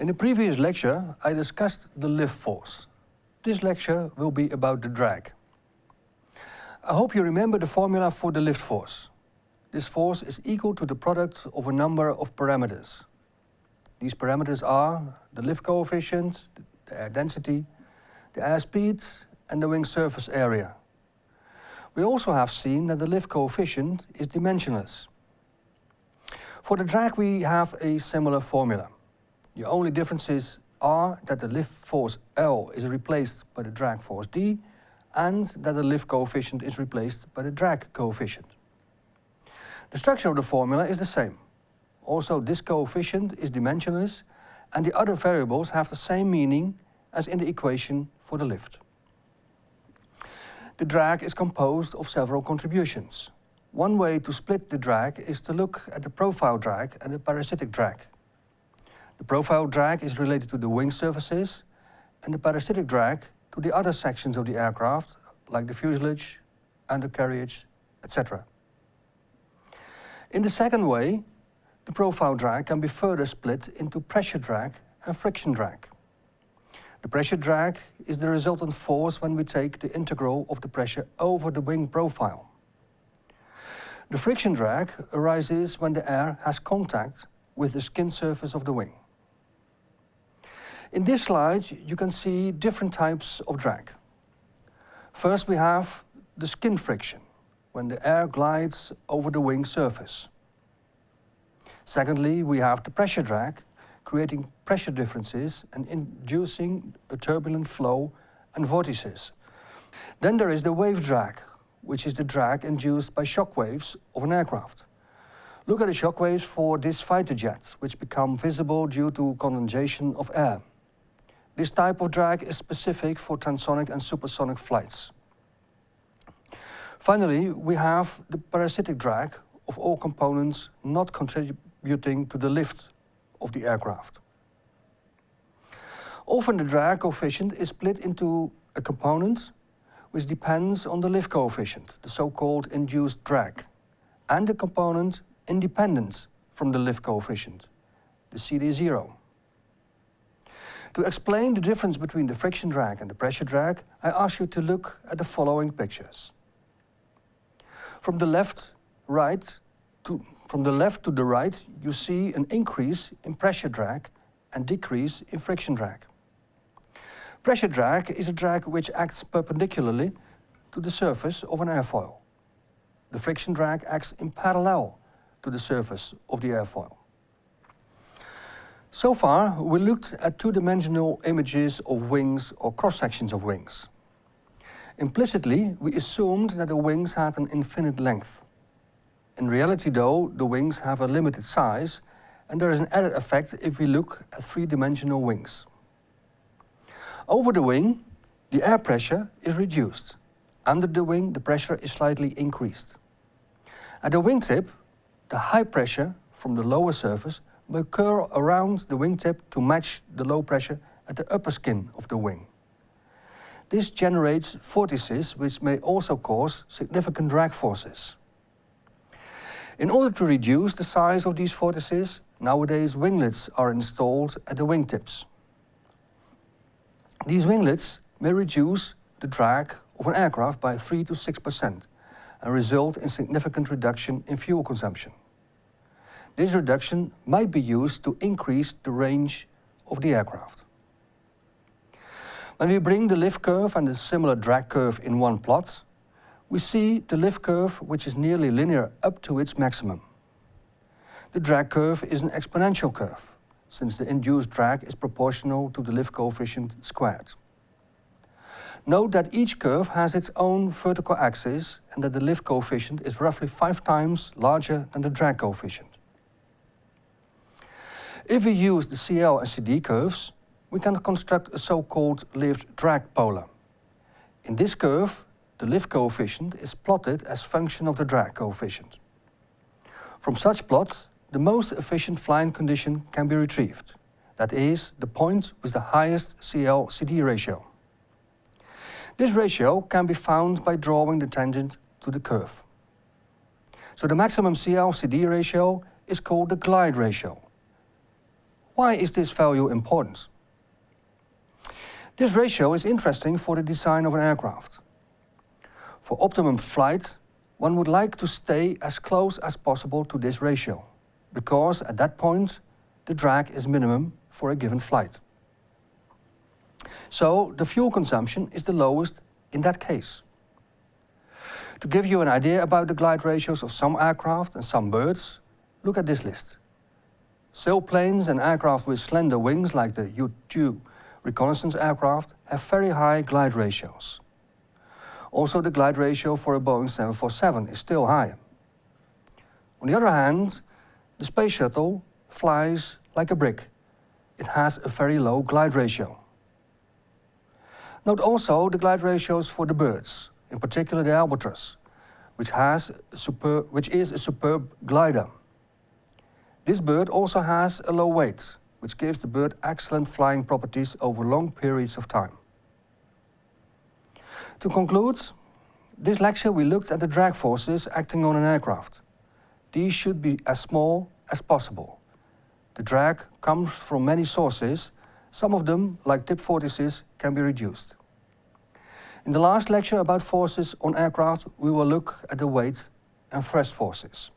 In the previous lecture, I discussed the lift force. This lecture will be about the drag. I hope you remember the formula for the lift force. This force is equal to the product of a number of parameters. These parameters are the lift coefficient, the air density, the air speed and the wing surface area. We also have seen that the lift coefficient is dimensionless. For the drag we have a similar formula. The only differences are that the lift force L is replaced by the drag force D and that the lift coefficient is replaced by the drag coefficient. The structure of the formula is the same. Also this coefficient is dimensionless and the other variables have the same meaning as in the equation for the lift. The drag is composed of several contributions. One way to split the drag is to look at the profile drag and the parasitic drag. The profile drag is related to the wing surfaces and the parasitic drag to the other sections of the aircraft, like the fuselage, undercarriage, etc. In the second way, the profile drag can be further split into pressure drag and friction drag. The pressure drag is the resultant force when we take the integral of the pressure over the wing profile. The friction drag arises when the air has contact with the skin surface of the wing. In this slide, you can see different types of drag. First, we have the skin friction, when the air glides over the wing surface. Secondly, we have the pressure drag, creating pressure differences and inducing a turbulent flow and vortices. Then there is the wave drag, which is the drag induced by shock waves of an aircraft. Look at the shock waves for this fighter jet, which become visible due to condensation of air. This type of drag is specific for transonic and supersonic flights. Finally, we have the parasitic drag of all components not contributing to the lift of the aircraft. Often the drag coefficient is split into a component which depends on the lift coefficient, the so-called induced drag, and a component independent from the lift coefficient, the CD0. To explain the difference between the friction drag and the pressure drag, I ask you to look at the following pictures. From the left, right, to, from the left to the right, you see an increase in pressure drag and decrease in friction drag. Pressure drag is a drag which acts perpendicularly to the surface of an airfoil. The friction drag acts in parallel to the surface of the airfoil. So far, we looked at two-dimensional images of wings or cross-sections of wings. Implicitly, we assumed that the wings had an infinite length. In reality, though, the wings have a limited size, and there is an added effect if we look at three-dimensional wings. Over the wing, the air pressure is reduced. Under the wing, the pressure is slightly increased. At the wingtip, the high pressure from the lower surface will curl around the wingtip to match the low pressure at the upper skin of the wing. This generates vortices which may also cause significant drag forces. In order to reduce the size of these vortices, nowadays winglets are installed at the wingtips. These winglets may reduce the drag of an aircraft by 3 to 6% and result in significant reduction in fuel consumption. This reduction might be used to increase the range of the aircraft. When we bring the lift curve and the similar drag curve in one plot, we see the lift curve which is nearly linear up to its maximum. The drag curve is an exponential curve, since the induced drag is proportional to the lift coefficient squared. Note that each curve has its own vertical axis and that the lift coefficient is roughly five times larger than the drag coefficient. If we use the CL and CD curves, we can construct a so-called lift-drag polar. In this curve, the lift coefficient is plotted as function of the drag coefficient. From such plot, the most efficient flying condition can be retrieved. That is, the point with the highest CL-CD ratio. This ratio can be found by drawing the tangent to the curve. So the maximum CL-CD ratio is called the glide ratio Why is this value important? This ratio is interesting for the design of an aircraft. For optimum flight, one would like to stay as close as possible to this ratio, because at that point, the drag is minimum for a given flight. So the fuel consumption is the lowest in that case. To give you an idea about the glide ratios of some aircraft and some birds, look at this list. Sailplanes and aircraft with slender wings like the U-2 reconnaissance aircraft have very high glide ratios. Also the glide ratio for a Boeing 747 is still high. On the other hand, the space shuttle flies like a brick. It has a very low glide ratio. Note also the glide ratios for the birds, in particular the albatross, which, has superb, which is a superb glider. This bird also has a low weight, which gives the bird excellent flying properties over long periods of time. To conclude, this lecture we looked at the drag forces acting on an aircraft. These should be as small as possible. The drag comes from many sources, some of them, like tip vortices, can be reduced. In the last lecture about forces on aircraft, we will look at the weight and thrust forces.